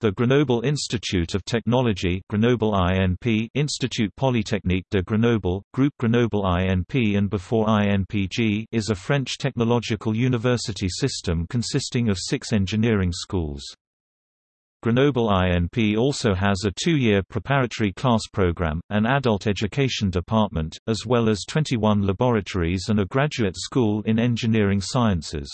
The Grenoble Institute of Technology Grenoble INP Institut Polytechnique de Grenoble, Group Grenoble INP and before INPG is a French technological university system consisting of six engineering schools. Grenoble INP also has a two-year preparatory class program, an adult education department, as well as 21 laboratories and a graduate school in engineering sciences.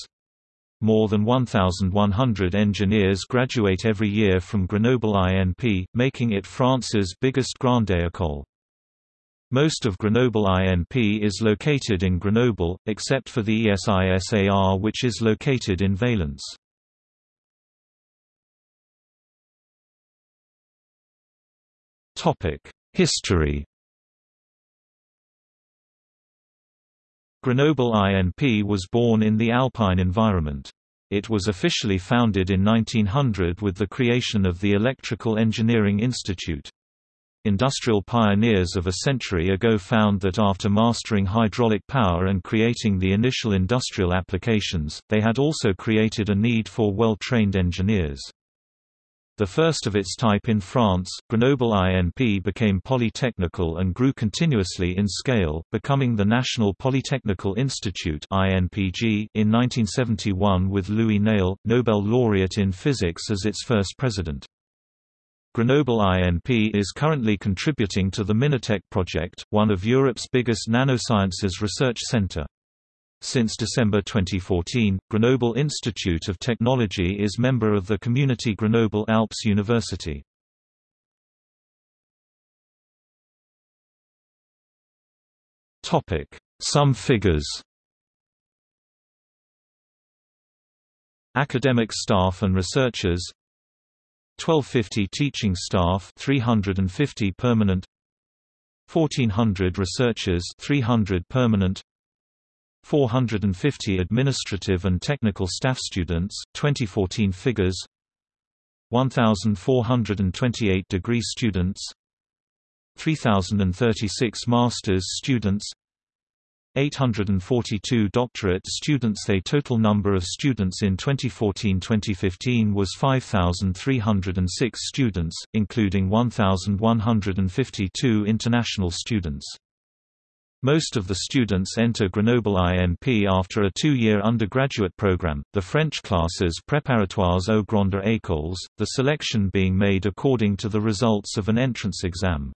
More than 1,100 engineers graduate every year from Grenoble INP, making it France's biggest grande école. Most of Grenoble INP is located in Grenoble, except for the ESISAR which is located in Valence. History Grenoble INP was born in the alpine environment. It was officially founded in 1900 with the creation of the Electrical Engineering Institute. Industrial pioneers of a century ago found that after mastering hydraulic power and creating the initial industrial applications, they had also created a need for well-trained engineers. The first of its type in France, Grenoble INP became polytechnical and grew continuously in scale, becoming the National Polytechnical Institute in 1971 with Louis Néel, Nobel laureate in physics as its first president. Grenoble INP is currently contributing to the Minatec project, one of Europe's biggest nanosciences research center. Since December 2014, Grenoble Institute of Technology is member of the community Grenoble Alps University. Some figures. Academic staff and researchers. 1250 teaching staff 350 permanent. 1400 researchers 300 permanent 450 administrative and technical staff students 2014 figures 1428 degree students 3036 masters students 842 doctorate students The total number of students in 2014-2015 was 5,306 students, including 1,152 international students. Most of the students enter Grenoble INP after a two-year undergraduate program, the French classes préparatoires aux grandes écoles, the selection being made according to the results of an entrance exam.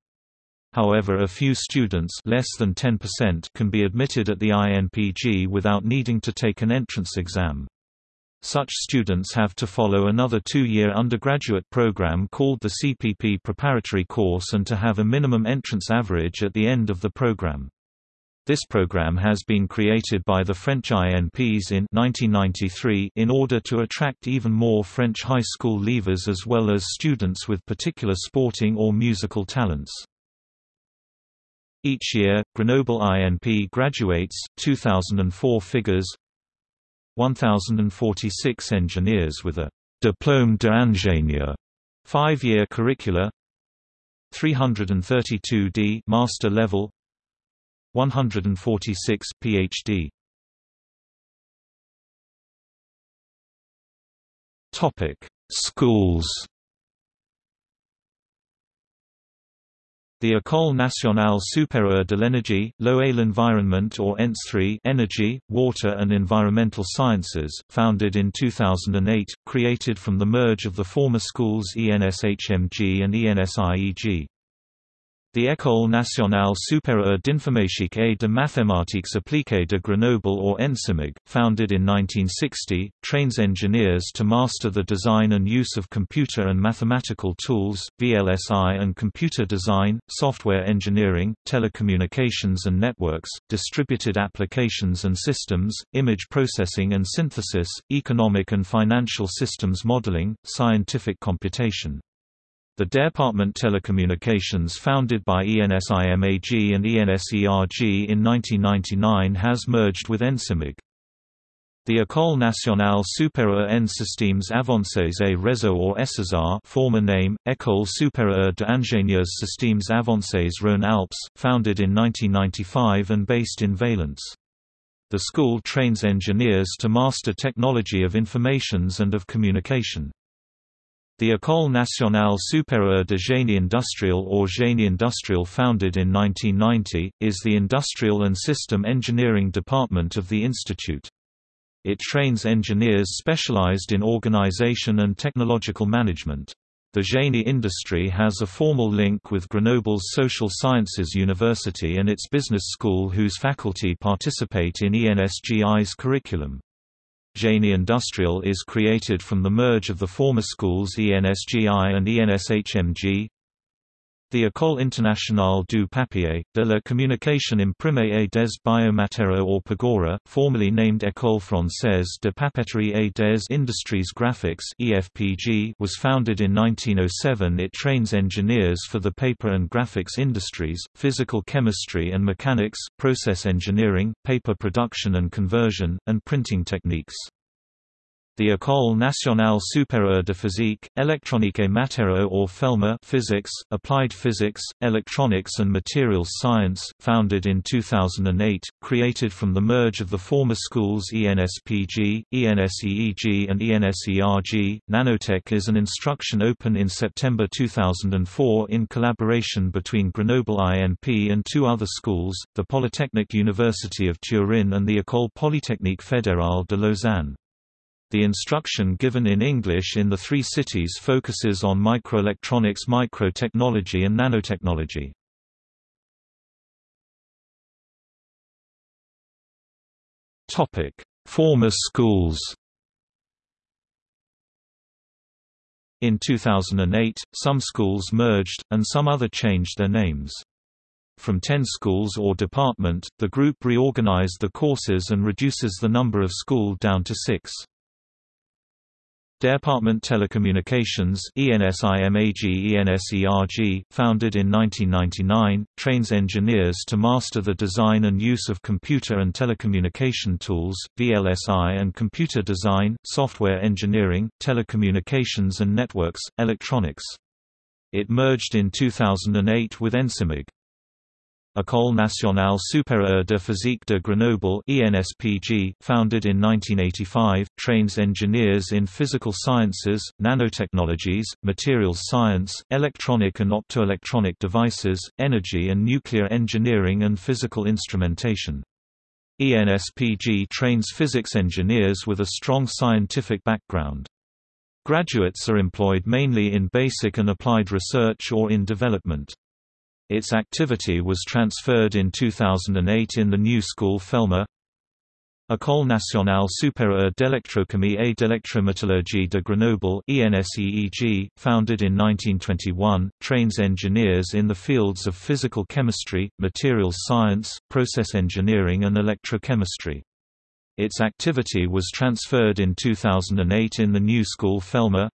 However a few students less than 10% can be admitted at the INPG without needing to take an entrance exam. Such students have to follow another two-year undergraduate program called the CPP preparatory course and to have a minimum entrance average at the end of the program. This program has been created by the French INPs in 1993 in order to attract even more French high school leavers as well as students with particular sporting or musical talents. Each year, Grenoble INP graduates 2004 figures 1046 engineers with a Diplôme d'ingénieur 5-year curricula 332 D master level 146 Ph.D. Topic: Schools. The École nationale supérieure de l'énergie, et l'environnement or ENS3 Energy, Water and Environmental Sciences, founded in 2008, created from the merge of the former schools ENSHMG and ENSIEG. The École nationale supérieure d'informatique et de mathématiques appliquées de Grenoble or ENSIMAG, founded in 1960, trains engineers to master the design and use of computer and mathematical tools, VLSI and computer design, software engineering, telecommunications and networks, distributed applications and systems, image processing and synthesis, economic and financial systems modeling, scientific computation. The Department Telecommunications founded by ENSIMAG and ENSERG in 1999 has merged with ENSIMAG. The École nationale supérieure en systèmes avancés et réseaux or ESISAR former name, École supérieure d'ingénieurs systèmes avancés Rhône-Alpes, founded in 1995 and based in Valence. The school trains engineers to master technology of informations and of communication. The École nationale supérieure de génie industriel or génie industriel founded in 1990, is the industrial and system engineering department of the institute. It trains engineers specialized in organization and technological management. The Génie industry has a formal link with Grenoble's Social Sciences University and its business school whose faculty participate in ENSGI's curriculum. Génie Industrial is created from the merge of the former schools ENSGI and ENSHMG, the École internationale du papier, de la communication imprimée et des biomatériaux or PAGORA, formerly named École française de papeterie et des industries graphiques (EFPG), was founded in 1907. It trains engineers for the paper and graphics industries, physical chemistry and mechanics, process engineering, paper production and conversion, and printing techniques. The École nationale supérieure de physique, électronique et matériaux or Phelma Physics, Applied Physics, Electronics and Materials Science, founded in 2008, created from the merge of the former schools ENSPG, ENSEEG and ENSERG. Nanotech is an instruction open in September 2004 in collaboration between Grenoble INP and two other schools, the Polytechnic University of Turin and the École Polytechnique Fédérale de Lausanne. The instruction given in English in the three cities focuses on microelectronics microtechnology and nanotechnology. Former schools In 2008, some schools merged, and some other changed their names. From 10 schools or department, the group reorganized the courses and reduces the number of school down to six. Department Telecommunications ENSIMAG ENSERG, founded in 1999, trains engineers to master the design and use of computer and telecommunication tools, VLSI and computer design, software engineering, telecommunications and networks, electronics. It merged in 2008 with Ensimag. École nationale supérieure de physique de Grenoble ENSPG, founded in 1985, trains engineers in physical sciences, nanotechnologies, materials science, electronic and optoelectronic devices, energy and nuclear engineering and physical instrumentation. ENSPG trains physics engineers with a strong scientific background. Graduates are employed mainly in basic and applied research or in development. Its activity was transferred in 2008 in the new school Phelma École nationale supérieure d'électrochimie et d'électrométallurgie de Grenoble ENSEEG, founded in 1921, trains engineers in the fields of physical chemistry, materials science, process engineering and electrochemistry. Its activity was transferred in 2008 in the new school Phelma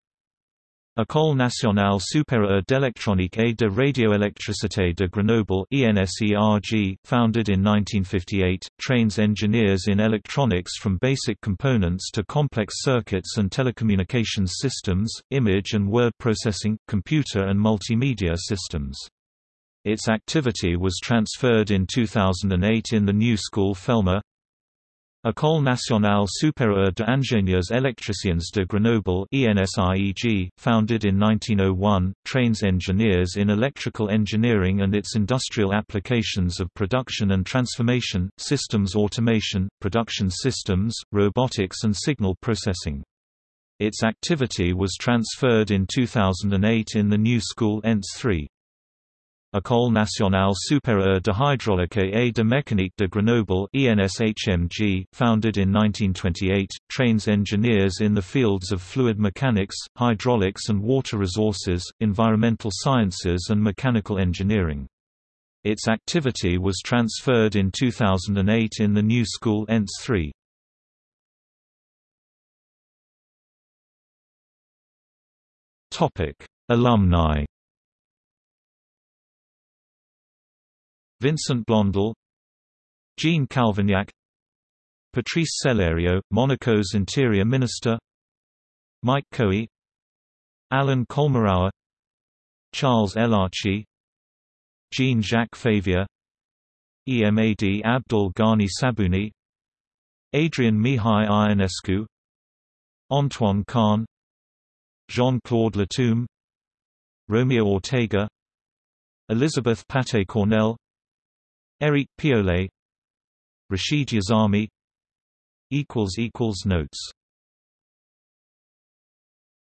École nationale supérieure d'électronique et de radioélectricité de Grenoble ENSERG, founded in 1958, trains engineers in electronics from basic components to complex circuits and telecommunications systems, image and word processing, computer and multimedia systems. Its activity was transferred in 2008 in the new school Phelma École nationale supérieure d'ingénieurs électriciens de Grenoble ENSIEG, founded in 1901, trains engineers in electrical engineering and its industrial applications of production and transformation, systems automation, production systems, robotics and signal processing. Its activity was transferred in 2008 in the new school ENS 3. École nationale supérieure de hydraulique et de mécanique de Grenoble ENSHMG, founded in 1928, trains engineers in the fields of fluid mechanics, hydraulics and water resources, environmental sciences and mechanical engineering. Its activity was transferred in 2008 in the new school ENS 3. Alumni Vincent Blondel Jean Calvignac Patrice Cellario, Monaco's Interior Minister Mike Coey Alan Colmerauer Charles Elachi Jean-Jacques Favier Emad Abdul Ghani Sabouni Adrian Mihai Ionescu Antoine Kahn Jean-Claude Latombe Romeo Ortega Elizabeth Paté-Cornell Eric Piolle Rashid Yazami Notes